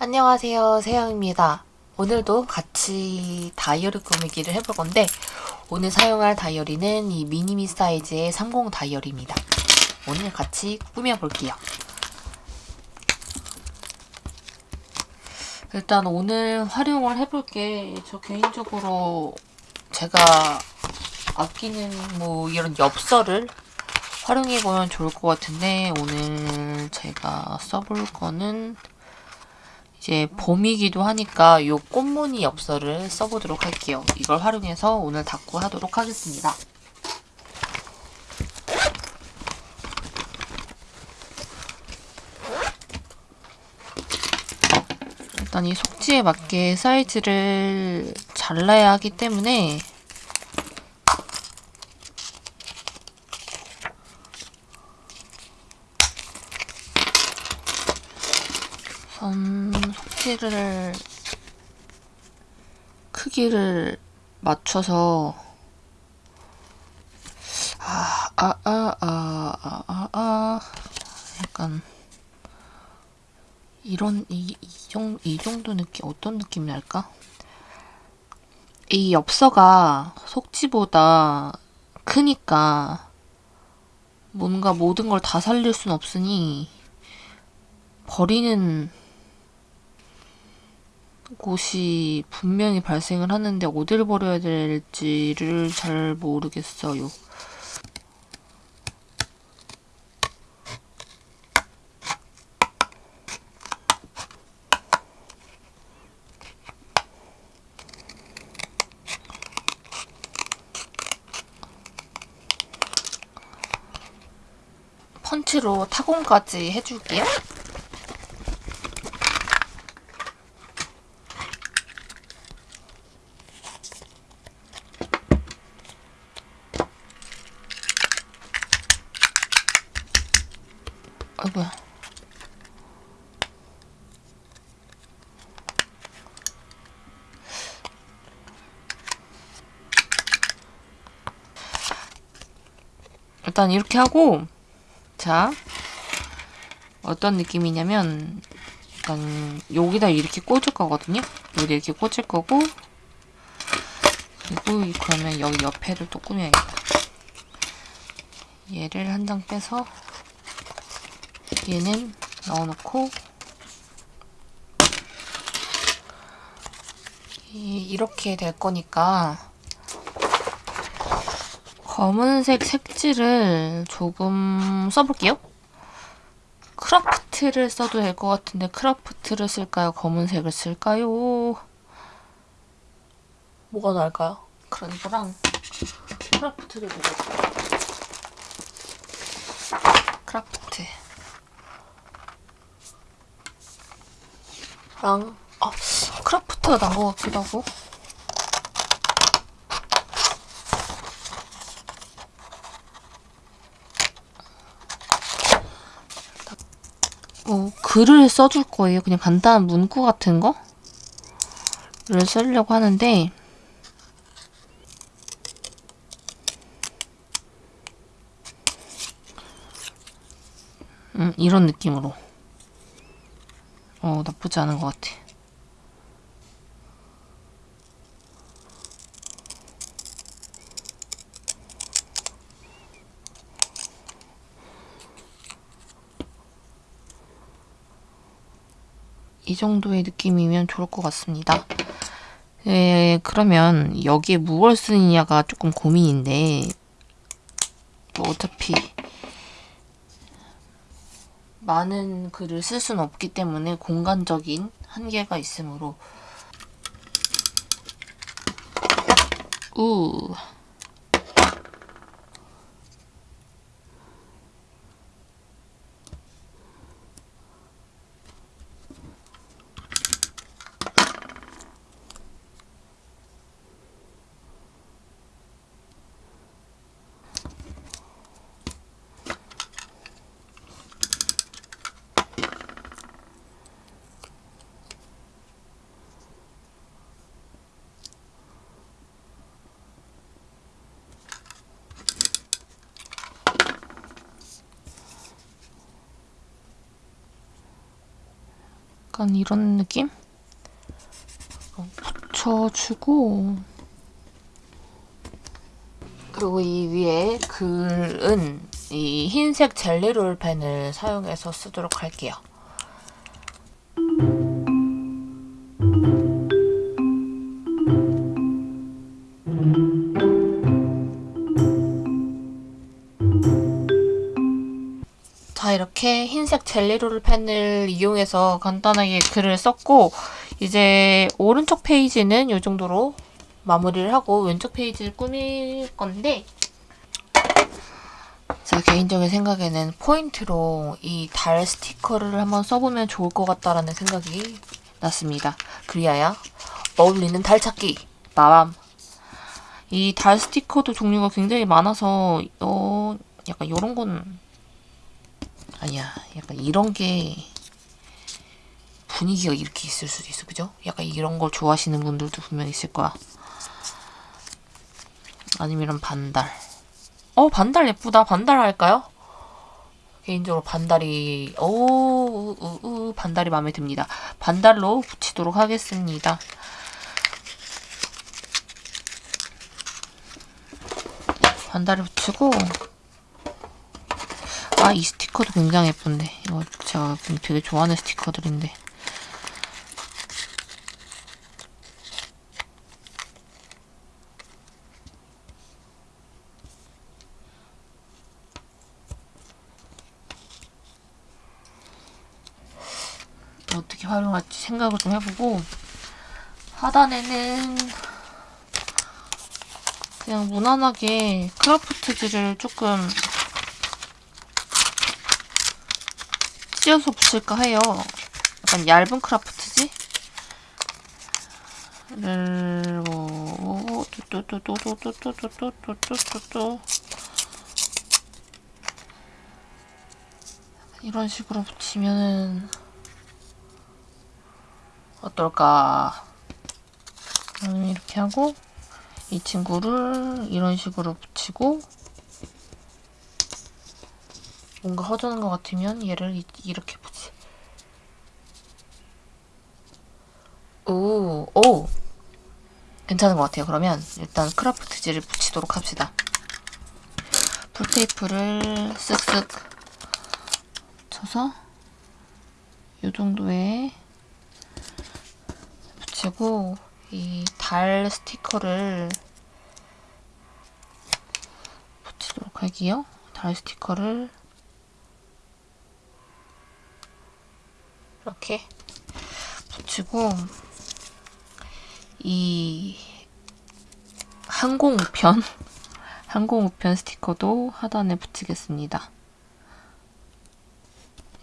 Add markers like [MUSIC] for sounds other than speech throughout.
안녕하세요. 세영입니다. 오늘도 같이 다이어리 꾸미기를 해볼 건데 오늘 사용할 다이어리는 이 미니미 사이즈의 30 다이어리입니다. 오늘 같이 꾸며볼게요. 일단 오늘 활용을 해볼 게. 저 개인적으로 제가 아끼는 뭐 이런 엽서를 활용해보면 좋을 것 같은데 오늘 제가 써볼 거는 이제 봄이기도 하니까 요 꽃무늬 엽서를 써보도록 할게요. 이걸 활용해서 오늘 닦고 하도록 하겠습니다. 일단 이 속지에 맞게 사이즈를 잘라야 하기 때문에 선 속지를 크기를 맞춰서 아, 아, 아, 아, 아, 아, 아. 약간 이런 이, 이, 정, 이 정도 느낌 어떤 느낌이 날까? 이 엽서가 속지보다 크니까 뭔가 모든 걸 다 살릴 순 없으니 버리는 곳이 분명히 발생을 하는데 어디를 버려야 될지를 잘 모르겠어요. 펀치로 타공까지 해줄게요. 아이고야. 일단 이렇게 하고 자 어떤 느낌이냐면 약간 여기다 이렇게 꽂을 거거든요. 여기 이렇게 꽂을 거고 그리고 그러면 여기 옆에를 또 꾸며야겠다. 얘를 한 장 빼서 얘는 넣어놓고 이렇게 될 거니까 검은색 색지를 조금 써볼게요. 크라프트를 써도 될 것 같은데 크라프트를 쓸까요? 검은색을 쓸까요? 뭐가 나을까요? 그런 거랑 크라프트를 보고 크라프트 랑 아, 크라프트가 난 것 같기도 하고. 어, 글을 써줄 거예요. 그냥 간단한 문구 같은 거를 쓰려고 하는데. 음, 이런 느낌으로 어, 나쁘지 않은 것 같아. 이 정도의 느낌이면 좋을 것 같습니다. 예, 그러면 여기에 무엇을 쓰느냐가 조금 고민인데 뭐 어차피 많은 글을 쓸 수는 없기 때문에 공간적인 한계가 있으므로. 우 약간 이런 느낌? 붙여주고 그리고 이 위에 글은 이 흰색 젤리롤 펜을 사용해서 쓰도록 할게요. 젤리롤 펜을 이용해서 간단하게 글을 썼고 이제 오른쪽 페이지는 이 정도로 마무리를 하고 왼쪽 페이지를 꾸밀 건데 제 개인적인 생각에는 포인트로 이 달 스티커를 한번 써보면 좋을 것 같다라는 생각이 났습니다. 그리하여 어울리는 달 찾기 마밤 이 달 스티커도 종류가 굉장히 많아서 어 약간 이런 건 아니야. 약간 이런 게 분위기가 이렇게 있을 수도 있어. 그죠? 약간 이런 걸 좋아하시는 분들도 분명 있을 거야. 아니면 이런 반달. 어 반달 예쁘다. 반달 할까요? 개인적으로 반달이 오 우, 우, 반달이 마음에 듭니다. 반달로 붙이도록 하겠습니다. 반달을 붙이고 아 이 스티커도 굉장히 예쁜데. 이거 제가 되게 좋아하는 스티커들인데. 어떻게 활용할지 생각을 좀 해보고 하단에는 그냥 무난하게 크라프트지를 조금 씌어서 붙일까 해요. 약간 얇은 크라프트지? 이런 식으로 붙이면은 어떨까? 음, 이렇게 하고 이 친구를 이런 식으로 붙이고 뭔가 허전한 것 같으면 얘를 이, 이렇게 붙이 오, 오! 괜찮은 것 같아요. 그러면 일단 크라프트지를 붙이도록 합시다. 풀테이프를 쓱쓱 쳐서 이 정도의 붙이고 이 달 스티커를 붙이도록 할게요. 달 스티커를 이렇게 붙이고 이 항공우편 [LAUGHS] 항공우편 스티커도 하단에 붙이겠습니다.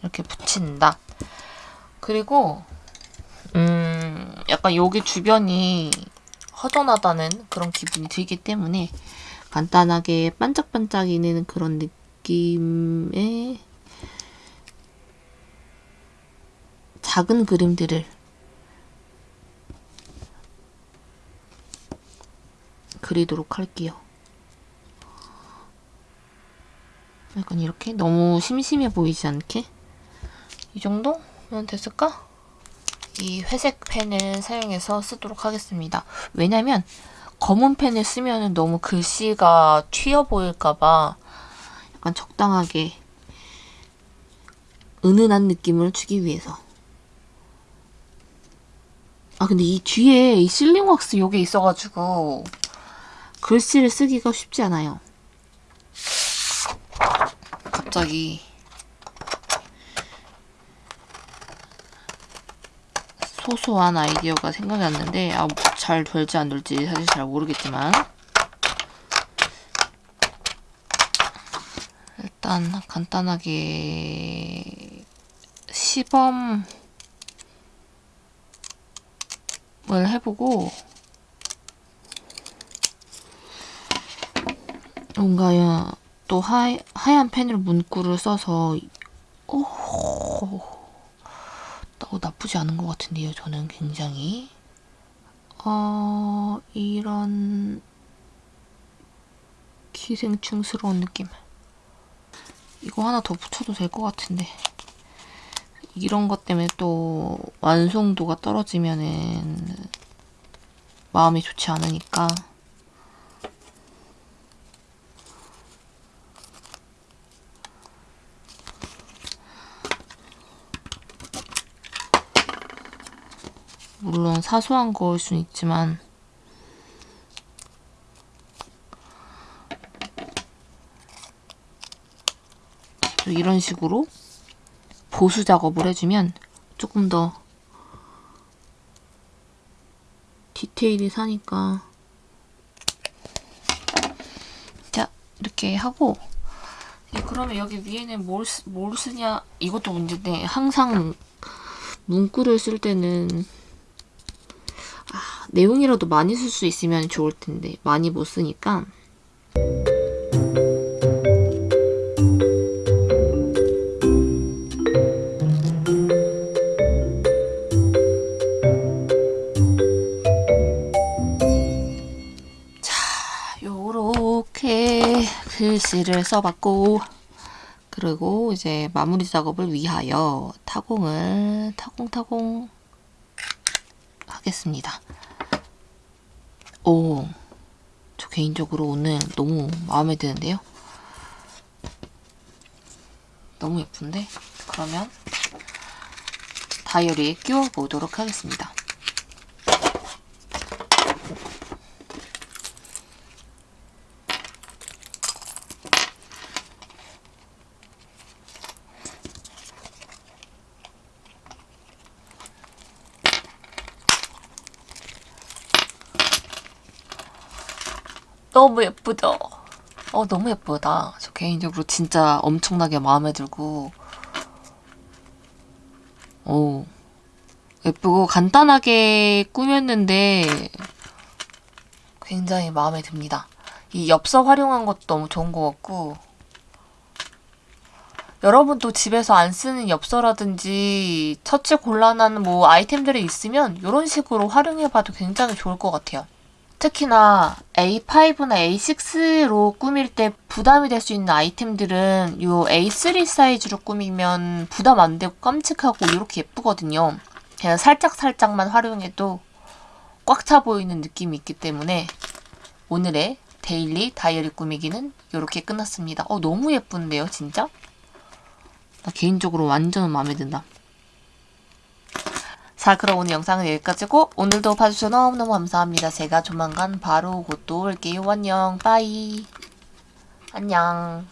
이렇게 붙인다. 그리고 음, 약간 여기 주변이 허전하다는 그런 기분이 들기 때문에 간단하게 반짝반짝이는 그런 느낌의 작은 그림들을 그리도록 할게요. 약간 이렇게 너무 심심해 보이지 않게 이 정도면 됐을까? 이 회색 펜을 사용해서 쓰도록 하겠습니다. 왜냐면 검은 펜을 쓰면 너무 글씨가 튀어 보일까봐 약간 적당하게 은은한 느낌을 주기 위해서 아 근데 이 뒤에 이 실링 왁스 요게 있어가지고 글씨를 쓰기가 쉽지 않아요. 갑자기 소소한 아이디어가 생각이 났는데 아, 잘 될지 안 될지 사실 잘 모르겠지만 일단 간단하게 시범 을 해보고 뭔가 또 하, 하얀 펜으로 문구를 써서 오 어, 나쁘지 않은 것 같은데요. 저는 굉장히 어, 이런 기생충스러운 느낌 이거 하나 더 붙여도 될 것 같은데 이런 것 때문에 또 완성도가 떨어지면은 마음이 좋지 않으니까. 물론 사소한 거일 수는 있지만. 또 이런 식으로 보수 작업을 해주면 조금 더 디테일이 사니까. 자 이렇게 하고. 예, 그러면 여기 위에는 뭘, 쓰, 뭘 쓰냐? 이것도 문제인데 항상 문구를 쓸 때는 아, 내용이라도 많이 쓸 수 있으면 좋을 텐데 많이 못 쓰니까 글씨를 써봤고 그리고 이제 마무리 작업을 위하여 타공을 타공타공 하겠습니다. 오, 저 개인적으로 오늘 너무 마음에 드는데요. 너무 예쁜데? 그러면 다이어리에 끼워 보도록 하겠습니다. 너무 예쁘죠? 어, 너무 예쁘다. 저 개인적으로 진짜 엄청나게 마음에 들고, 오, 예쁘고 간단하게 꾸몄는데 굉장히 마음에 듭니다. 이 엽서 활용한 것도 너무 좋은 것 같고, 여러분도 집에서 안 쓰는 엽서라든지 처치 곤란한 뭐 아이템들이 있으면 이런 식으로 활용해봐도 굉장히 좋을 것 같아요. 특히나 A5나 A6로 꾸밀 때 부담이 될 수 있는 아이템들은 이 A3 사이즈로 꾸미면 부담 안 되고 깜찍하고 이렇게 예쁘거든요. 그냥 살짝살짝만 활용해도 꽉 차 보이는 느낌이 있기 때문에 오늘의 데일리 다이어리 꾸미기는 이렇게 끝났습니다. 어, 너무 예쁜데요, 진짜? 나 개인적으로 완전 마음에 든다. 자 그럼 오늘 영상은 여기까지고 오늘도 봐주셔서 너무너무 감사합니다. 제가 조만간 바로 곧 또 올게요. 안녕 빠이 안녕